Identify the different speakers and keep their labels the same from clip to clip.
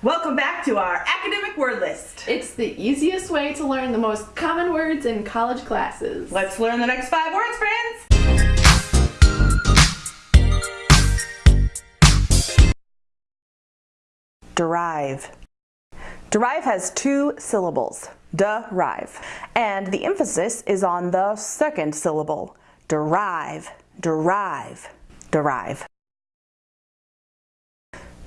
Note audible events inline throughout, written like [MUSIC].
Speaker 1: Welcome back to our academic word list.
Speaker 2: It's the easiest way to learn the most common words in college classes.
Speaker 1: Let's learn the next five words, friends.
Speaker 3: Derive. Derive has two syllables, derive, and the emphasis is on the second syllable, derive, derive, derive.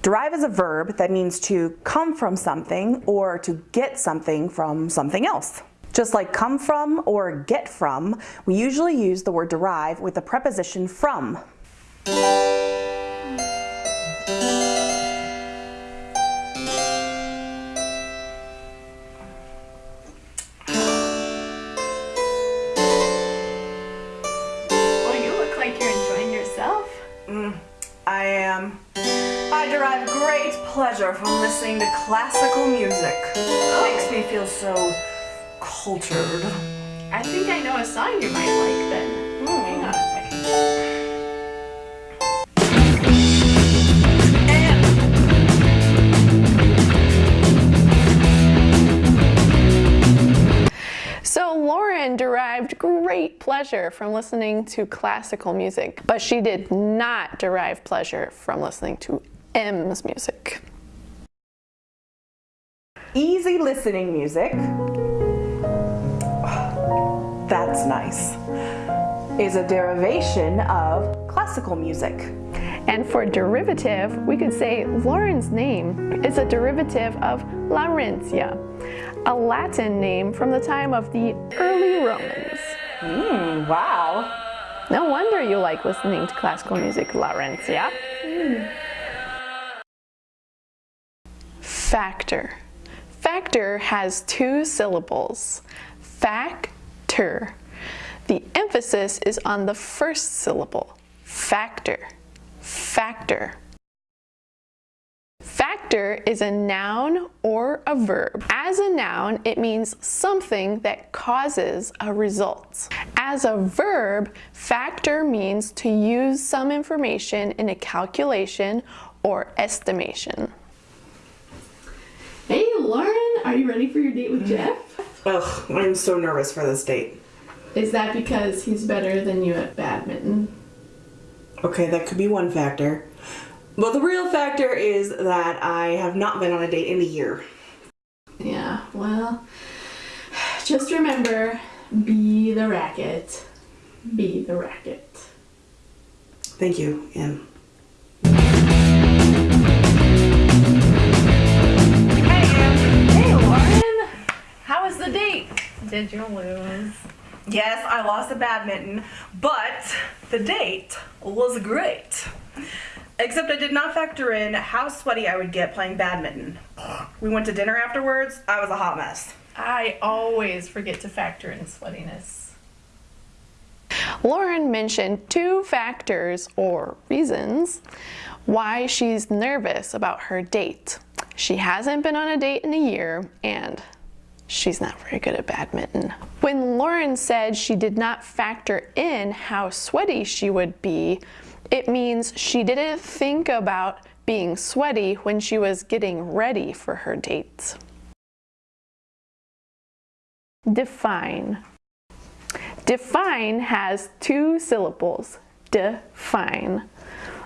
Speaker 3: Derive is a verb that means to come from something or to get something from something else. Just like come from or get from, we usually use the word derive with the preposition from. Derive great pleasure from listening to classical music. Makes me feel so cultured.
Speaker 2: I think I know a song you might like then. Hmm. Hang on a second. So Lauren derived great pleasure from listening to classical music, but she did not derive pleasure from listening to Em's music.
Speaker 3: Easy listening music. That's nice. Is a derivation of classical music.
Speaker 2: And for derivative, we could say Lauren's name is a derivative of Laurentia, a Latin name from the time of the early Romans.
Speaker 3: Hmm, wow.
Speaker 2: No wonder you like listening to classical music, Laurentia. Factor. Factor has two syllables. Factor. The emphasis is on the first syllable. Factor. Factor. Factor is a noun or a verb. As a noun, it means something that causes a result. As a verb, factor means to use some information in a calculation or estimation. Lauren, are you ready for your date with Jeff?
Speaker 3: Ugh, I'm so nervous for this date.
Speaker 2: Is that because he's better than you at badminton?
Speaker 3: Okay, that could be one factor. But the real factor is that I have not been on a date in a year.
Speaker 2: Yeah, well, just remember, be the racket. Be the racket.
Speaker 3: Thank you, Em.
Speaker 2: Did you lose?
Speaker 1: Yes, I lost at badminton, but the date was great. Except I did not factor in how sweaty I would get playing badminton. We went to dinner afterwards. I was a hot mess.
Speaker 2: I always forget to factor in sweatiness. Lauren mentioned two factors or reasons why she's nervous about her date. She hasn't been on a date in a year and she's not very good at badminton. When Lauren said she did not factor in how sweaty she would be, it means she didn't think about being sweaty when she was getting ready for her dates. Define. Define has two syllables, define.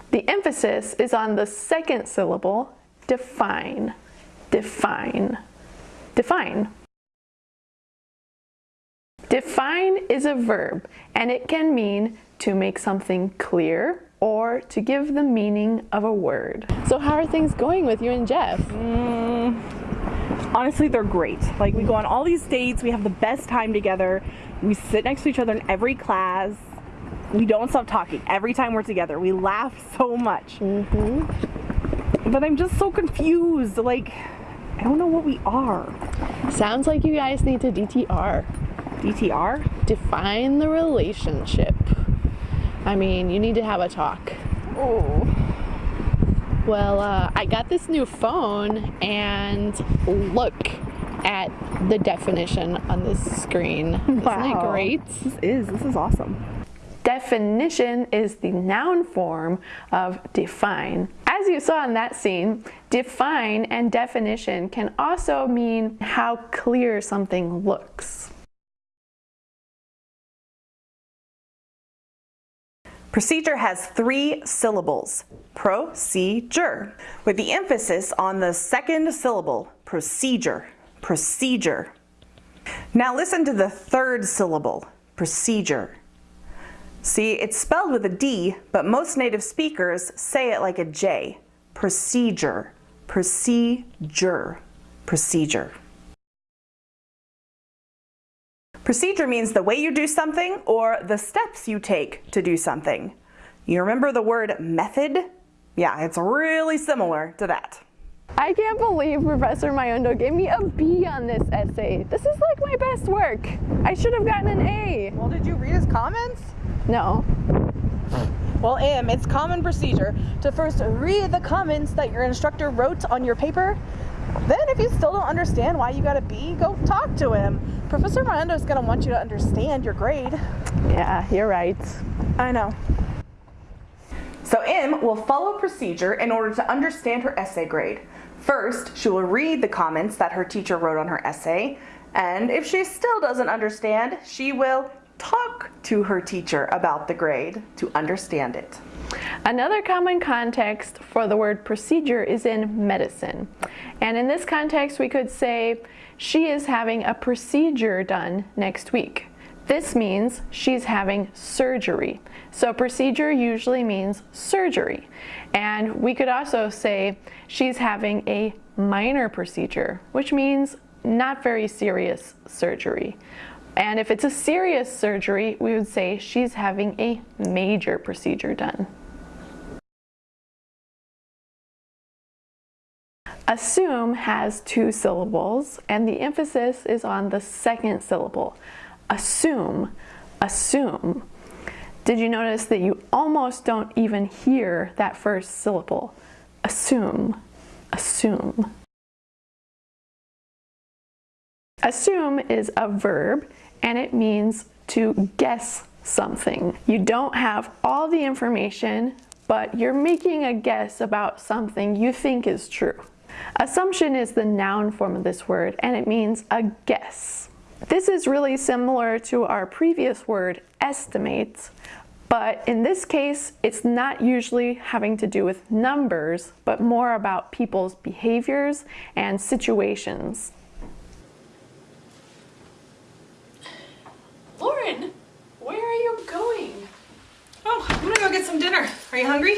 Speaker 2: The emphasis is on the second syllable, define, define, define. Define is a verb and it can mean to make something clear or to give the meaning of a word. So how are things going with you and Jeff?
Speaker 4: Mm, honestly they're great like we go on all these dates we have the best time together we sit next to each other in every class we don't stop talking every time we're together we laugh [LAUGHS] so much mm-hmm. but i'm just so confused like i don't know what we are
Speaker 2: Sounds like you guys need to DTR.
Speaker 4: Dtr
Speaker 2: Define the relationship. I mean, you need to have a talk.
Speaker 4: oh
Speaker 2: Well, uh, I got this new phone and look at the definition on this screen. Isn't it great?
Speaker 4: this is this is awesome
Speaker 2: Definition is the noun form of define. As you saw in that scene, define and definition can also mean how clear something looks.
Speaker 3: Procedure has three syllables, procedure, with the emphasis on the second syllable, procedure, procedure. Now listen to the third syllable, procedure. See, it's spelled with a D, but most native speakers say it like a J. Procedure, procedure, procedure. Procedure means the way you do something or the steps you take to do something. You remember the word method? Yeah, it's really similar to that.
Speaker 2: I can't believe Professor Mayondo gave me a B on this essay. This is like my best work. I should have gotten an A.
Speaker 4: Well, did you read his comments?
Speaker 2: No.
Speaker 4: Well, Em, it's common procedure to first read the comments that your instructor wrote on your paper. Then, if you still don't understand why you got a B, go talk to him. Professor Mayondo is going to want you to understand your grade.
Speaker 2: Yeah, you're right.
Speaker 4: I know.
Speaker 3: So Em will follow procedure in order to understand her essay grade. First, she will read the comments that her teacher wrote on her essay, and if she still doesn't understand, she will talk to her teacher about the grade to understand it.
Speaker 2: Another common context for the word procedure is in medicine. And in this context, we could say, she is having a procedure done next week. This means she's having surgery. So procedure usually means surgery. And we could also say she's having a minor procedure, which means not very serious surgery. And if it's a serious surgery, we would say she's having a major procedure done. Assume has two syllables and the emphasis is on the second syllable. Assume, assume. Did you notice that you almost don't even hear that first syllable? Assume, assume. Assume is a verb and it means to guess something. You don't have all the information, but you're making a guess about something you think is true. Assumption is the noun form of this word and it means a guess. This is really similar to our previous word, estimate, but in this case, it's not usually having to do with numbers, but more about people's behaviors and situations.
Speaker 1: Lauren, where are you going? Oh, I'm gonna go get some dinner. Are you hungry?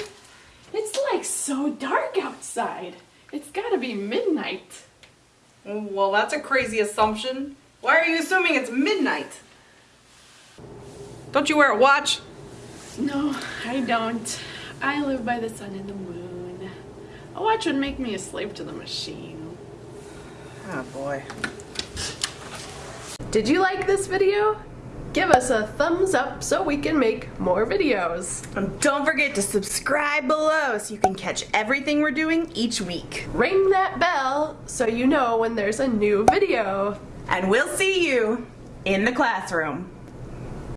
Speaker 2: It's like so dark outside. It's gotta be midnight.
Speaker 1: Well, that's a crazy assumption. Why are you assuming it's midnight? Don't you wear a watch?
Speaker 2: No, I don't. I live by the sun and the moon. A watch would make me a slave to the machine.
Speaker 1: Oh boy.
Speaker 2: Did you like this video? Give us a thumbs up so we can make more videos.
Speaker 3: And don't forget to subscribe below so you can catch everything we're doing each week.
Speaker 2: Ring that bell so you know when there's a new video.
Speaker 3: And we'll see you in the classroom.